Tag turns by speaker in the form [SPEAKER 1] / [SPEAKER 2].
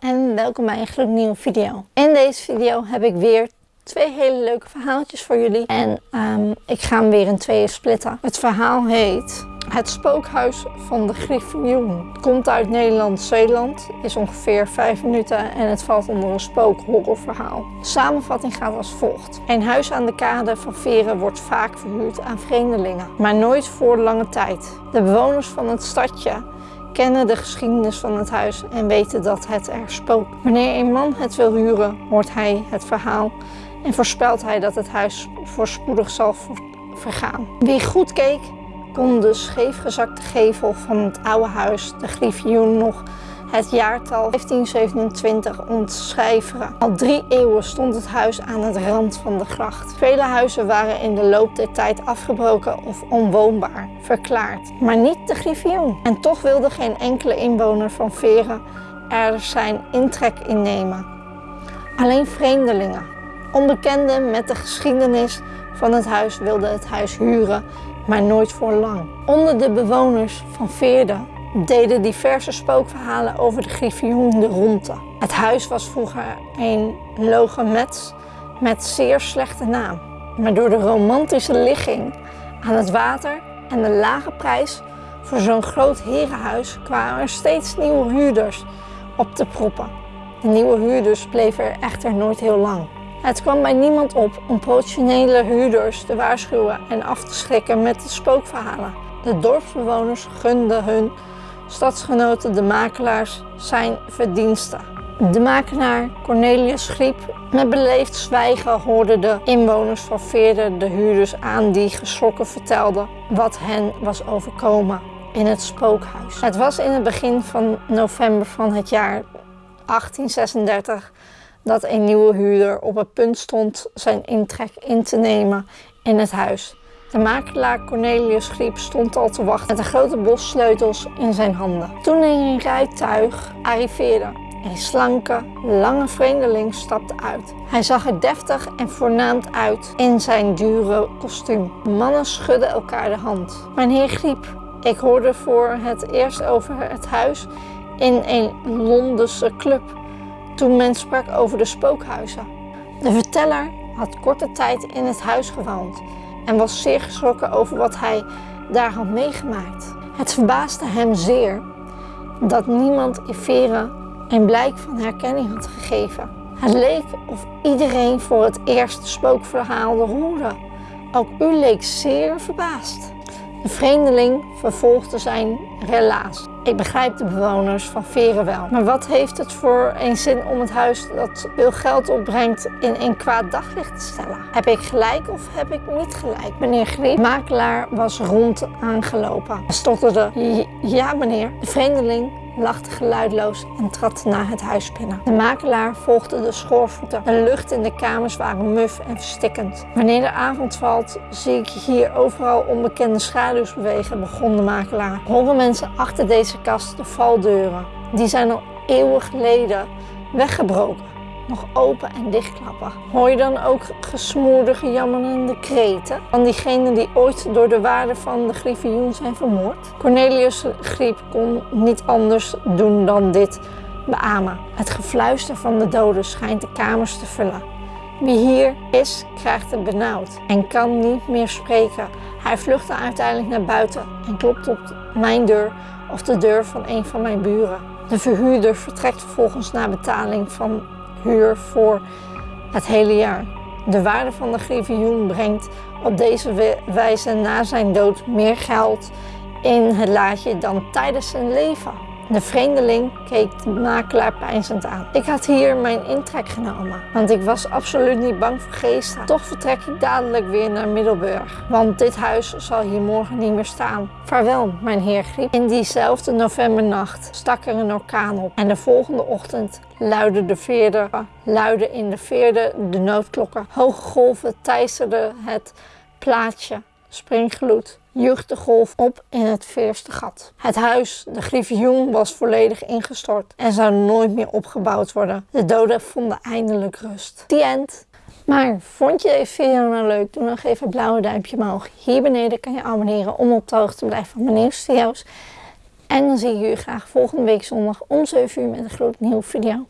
[SPEAKER 1] en welkom bij een gloednieuwe video. In deze video heb ik weer twee hele leuke verhaaltjes voor jullie. En um, ik ga hem weer in tweeën splitten. Het verhaal heet Het spookhuis van de Griffioen. Komt uit Nederland-Zeeland, is ongeveer 5 minuten en het valt onder een spookhorrorverhaal. Samenvatting gaat als volgt. Een huis aan de kade van Veren wordt vaak verhuurd aan vreemdelingen, maar nooit voor lange tijd. De bewoners van het stadje kennen de geschiedenis van het huis en weten dat het er spookt. Wanneer een man het wil huren, hoort hij het verhaal en voorspelt hij dat het huis voorspoedig zal vergaan. Wie goed keek, kon de scheefgezakte gevel van het oude huis, de griffioen, nog het jaartal 1527 ontcijferen. Al drie eeuwen stond het huis aan het rand van de gracht. Vele huizen waren in de loop der tijd afgebroken of onwoonbaar verklaard, maar niet de griffioen. En toch wilde geen enkele inwoner van Veren er zijn intrek in nemen. Alleen vreemdelingen, onbekenden met de geschiedenis van het huis wilden het huis huren, maar nooit voor lang. Onder de bewoners van Veerden deden diverse spookverhalen over de griffioen de ronde. Het huis was vroeger een logemet met zeer slechte naam. Maar door de romantische ligging aan het water en de lage prijs voor zo'n groot herenhuis kwamen er steeds nieuwe huurders op te proppen. De nieuwe huurders bleven er echter nooit heel lang. Het kwam bij niemand op om potentiële huurders te waarschuwen en af te schrikken met de spookverhalen. De dorpsbewoners gunden hun stadsgenoten de makelaars zijn verdiensten. De makelaar Cornelius Griep met beleefd zwijgen hoorde de inwoners van Veerden de huurders aan die geschrokken vertelden wat hen was overkomen in het spookhuis. Het was in het begin van november van het jaar 1836 dat een nieuwe huurder op het punt stond zijn intrek in te nemen in het huis. De makelaar Cornelius Griep stond al te wachten met een grote bos sleutels in zijn handen. Toen een rijtuig arriveerde. Een slanke, lange vreemdeling stapte uit. Hij zag er deftig en voornaamd uit in zijn dure kostuum. Mannen schudden elkaar de hand. Mijn Griep, ik hoorde voor het eerst over het huis in een Londense club toen men sprak over de spookhuizen. De verteller had korte tijd in het huis gewoond en was zeer geschrokken over wat hij daar had meegemaakt. Het verbaasde hem zeer dat niemand in Veren een blijk van herkenning had gegeven. Het leek of iedereen voor het eerst spookverhaal hoorde. Ook u leek zeer verbaasd. De vreemdeling vervolgde zijn relaas. Ik begrijp de bewoners van Veren wel. Maar wat heeft het voor een zin om het huis dat veel geld opbrengt in een kwaad daglicht te stellen? Heb ik gelijk of heb ik niet gelijk? Meneer Griep, makelaar, was rond aangelopen. Stotterde, ja meneer. De vreemdeling lachte geluidloos en trad naar het huis binnen. De makelaar volgde de schoorvoeten. De lucht in de kamers waren muf en verstikkend. Wanneer de avond valt, zie ik hier overal onbekende schaduws bewegen, begon de makelaar. Horen mensen achter deze kast de valdeuren. Die zijn al eeuwen geleden weggebroken nog open en dichtklappen. Hoor je dan ook gesmoorde, jammerende kreten van diegenen die ooit door de waarde van de griffioen zijn vermoord? Cornelius Griep kon niet anders doen dan dit beamen. Het gefluister van de doden schijnt de kamers te vullen. Wie hier is, krijgt het benauwd en kan niet meer spreken. Hij vluchtte uiteindelijk naar buiten en klopt op mijn deur of de deur van een van mijn buren. De verhuurder vertrekt vervolgens na betaling van huur voor het hele jaar. De waarde van de griffioen brengt op deze wijze na zijn dood meer geld in het laadje dan tijdens zijn leven. De vreemdeling keek de makelaar pijnzend aan. Ik had hier mijn intrek genomen, want ik was absoluut niet bang voor geesten. Toch vertrek ik dadelijk weer naar Middelburg, want dit huis zal hier morgen niet meer staan. Vaarwel, mijn heer Griep. In diezelfde novembernacht stak er een orkaan op en de volgende ochtend luidde de veerder, luidde in de veerde de noodklokken. Hoge golven teisterden het plaatsje, springgloed joeg de golf op in het veerste gat. Het huis, de griffioen, was volledig ingestort en zou nooit meer opgebouwd worden. De doden vonden eindelijk rust. The end. Maar vond je deze video nou leuk? Doe dan even een blauwe duimpje omhoog. Hier beneden kan je abonneren om op de hoogte te blijven van mijn nieuwste video's. En dan zie ik jullie graag volgende week zondag om 7 uur met een gloednieuwe video.